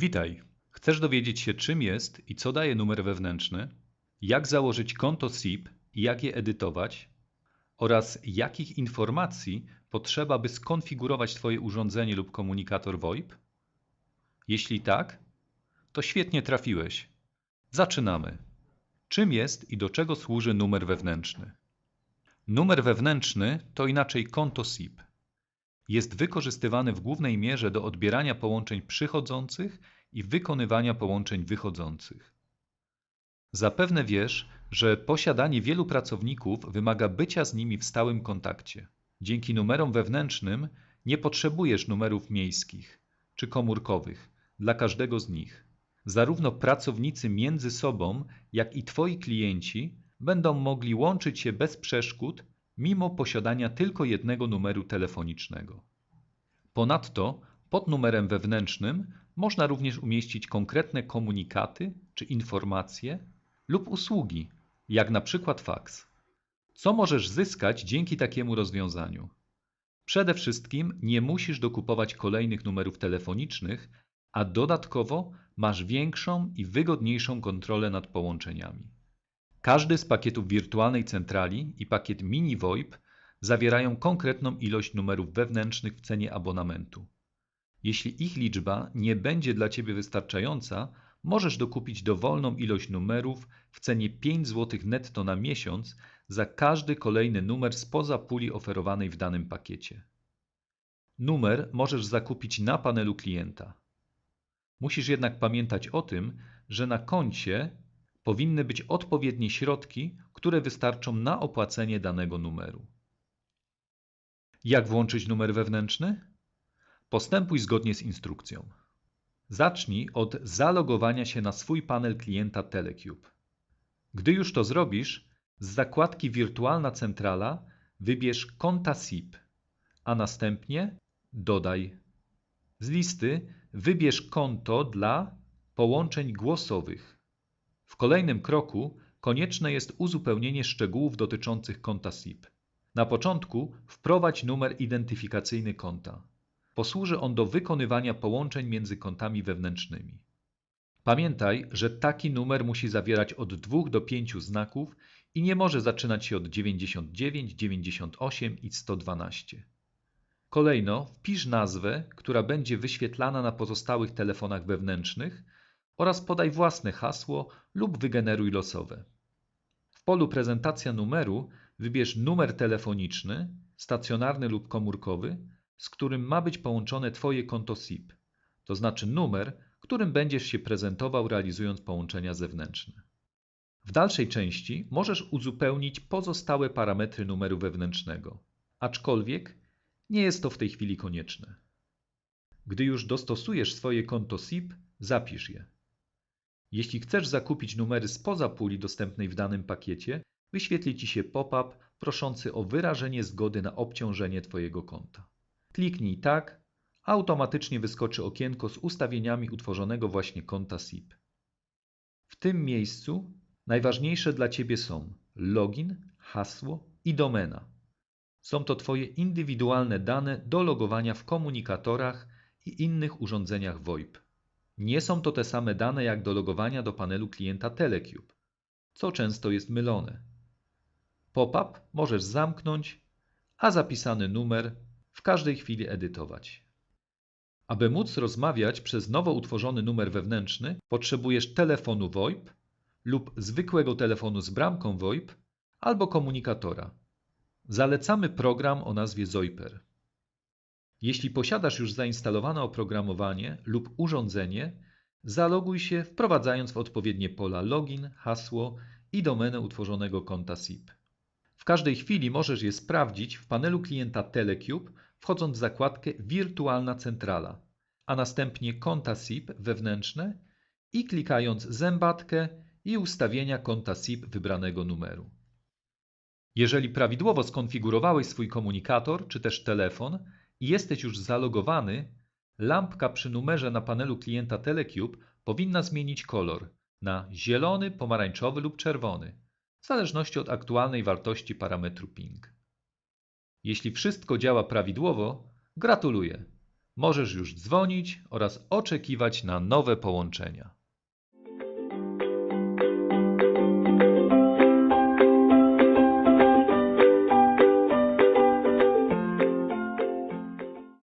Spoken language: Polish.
Witaj. Chcesz dowiedzieć się, czym jest i co daje numer wewnętrzny, jak założyć konto SIP i jak je edytować, oraz jakich informacji potrzeba, by skonfigurować Twoje urządzenie lub komunikator VoIP? Jeśli tak, to świetnie trafiłeś. Zaczynamy. Czym jest i do czego służy numer wewnętrzny? Numer wewnętrzny to inaczej konto SIP. Jest wykorzystywany w głównej mierze do odbierania połączeń przychodzących i wykonywania połączeń wychodzących. Zapewne wiesz, że posiadanie wielu pracowników wymaga bycia z nimi w stałym kontakcie. Dzięki numerom wewnętrznym nie potrzebujesz numerów miejskich czy komórkowych dla każdego z nich. Zarówno pracownicy między sobą, jak i Twoi klienci będą mogli łączyć się bez przeszkód, mimo posiadania tylko jednego numeru telefonicznego. Ponadto pod numerem wewnętrznym można również umieścić konkretne komunikaty czy informacje lub usługi, jak na przykład faks. Co możesz zyskać dzięki takiemu rozwiązaniu? Przede wszystkim nie musisz dokupować kolejnych numerów telefonicznych, a dodatkowo masz większą i wygodniejszą kontrolę nad połączeniami. Każdy z pakietów wirtualnej centrali i pakiet mini VoIP zawierają konkretną ilość numerów wewnętrznych w cenie abonamentu. Jeśli ich liczba nie będzie dla Ciebie wystarczająca, możesz dokupić dowolną ilość numerów w cenie 5 zł netto na miesiąc za każdy kolejny numer spoza puli oferowanej w danym pakiecie. Numer możesz zakupić na panelu klienta. Musisz jednak pamiętać o tym, że na koncie powinny być odpowiednie środki, które wystarczą na opłacenie danego numeru. Jak włączyć numer wewnętrzny? Postępuj zgodnie z instrukcją. Zacznij od zalogowania się na swój panel klienta Telecube. Gdy już to zrobisz, z zakładki Wirtualna Centrala wybierz konta SIP, a następnie dodaj. Z listy wybierz konto dla połączeń głosowych. W kolejnym kroku konieczne jest uzupełnienie szczegółów dotyczących konta SIP. Na początku wprowadź numer identyfikacyjny konta. Posłuży on do wykonywania połączeń między kontami wewnętrznymi. Pamiętaj, że taki numer musi zawierać od 2 do 5 znaków i nie może zaczynać się od 99, 98 i 112. Kolejno wpisz nazwę, która będzie wyświetlana na pozostałych telefonach wewnętrznych oraz podaj własne hasło lub wygeneruj losowe. W polu prezentacja numeru wybierz numer telefoniczny, stacjonarny lub komórkowy, z którym ma być połączone Twoje konto SIP, to znaczy numer, którym będziesz się prezentował realizując połączenia zewnętrzne. W dalszej części możesz uzupełnić pozostałe parametry numeru wewnętrznego, aczkolwiek nie jest to w tej chwili konieczne. Gdy już dostosujesz swoje konto SIP, zapisz je. Jeśli chcesz zakupić numery spoza puli dostępnej w danym pakiecie, wyświetli Ci się pop-up proszący o wyrażenie zgody na obciążenie Twojego konta. Kliknij tak, automatycznie wyskoczy okienko z ustawieniami utworzonego właśnie konta SIP. W tym miejscu najważniejsze dla Ciebie są login, hasło i domena. Są to Twoje indywidualne dane do logowania w komunikatorach i innych urządzeniach VoIP. Nie są to te same dane jak do logowania do panelu klienta Telecube, co często jest mylone. Pop-up możesz zamknąć, a zapisany numer w każdej chwili edytować. Aby móc rozmawiać przez nowo utworzony numer wewnętrzny, potrzebujesz telefonu VoIP lub zwykłego telefonu z bramką VoIP albo komunikatora. Zalecamy program o nazwie Zoiper. Jeśli posiadasz już zainstalowane oprogramowanie lub urządzenie, zaloguj się wprowadzając w odpowiednie pola login, hasło i domenę utworzonego konta SIP. W każdej chwili możesz je sprawdzić w panelu klienta Telecube, wchodząc w zakładkę Wirtualna Centrala, a następnie konta SIP wewnętrzne i klikając zębatkę i ustawienia konta SIP wybranego numeru. Jeżeli prawidłowo skonfigurowałeś swój komunikator czy też telefon i jesteś już zalogowany, lampka przy numerze na panelu klienta Telecube powinna zmienić kolor na zielony, pomarańczowy lub czerwony w zależności od aktualnej wartości parametru ping. Jeśli wszystko działa prawidłowo, gratuluję. Możesz już dzwonić oraz oczekiwać na nowe połączenia.